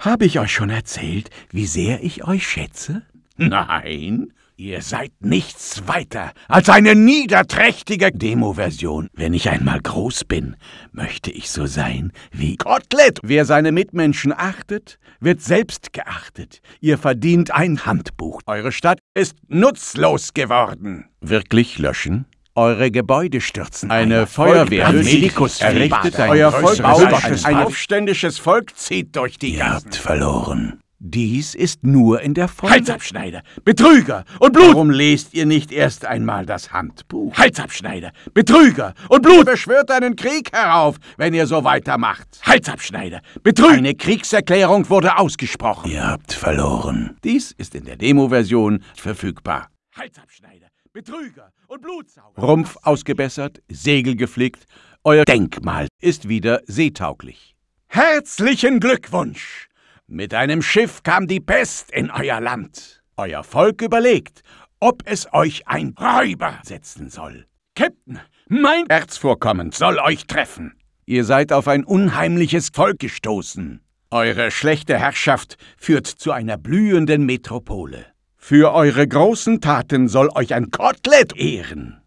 Habe ich euch schon erzählt, wie sehr ich euch schätze? Nein, ihr seid nichts weiter als eine niederträchtige Demo-Version. Wenn ich einmal groß bin, möchte ich so sein wie Kotelett. Wer seine Mitmenschen achtet, wird selbst geachtet. Ihr verdient ein Handbuch. Eure Stadt ist nutzlos geworden. Wirklich löschen? Eure Gebäude stürzen. Eine Feuerwehr Medikus errichtet ein Euer Volk baut ein aufständisches Volk zieht durch die Ihr habt verloren. Dies ist nur in der Folge. Halsabschneider, Betrüger und Blut. Warum lest ihr nicht erst einmal das Handbuch? Halsabschneider, Betrüger und Blut. Beschwört einen Krieg herauf, wenn ihr so weitermacht. Halsabschneider, Betrüger. Eine Kriegserklärung wurde ausgesprochen. Ihr habt verloren. Dies ist in der Demo-Version verfügbar. Halsabschneider, Betrüger und Blutsauger. Rumpf ausgebessert, Segel geflickt. Euer Denkmal ist wieder seetauglich. Herzlichen Glückwunsch! Mit einem Schiff kam die Pest in euer Land. Euer Volk überlegt, ob es euch ein Räuber setzen soll. Captain, mein Erzvorkommen soll euch treffen. Ihr seid auf ein unheimliches Volk gestoßen. Eure schlechte Herrschaft führt zu einer blühenden Metropole. Für eure großen Taten soll euch ein Kotelett ehren.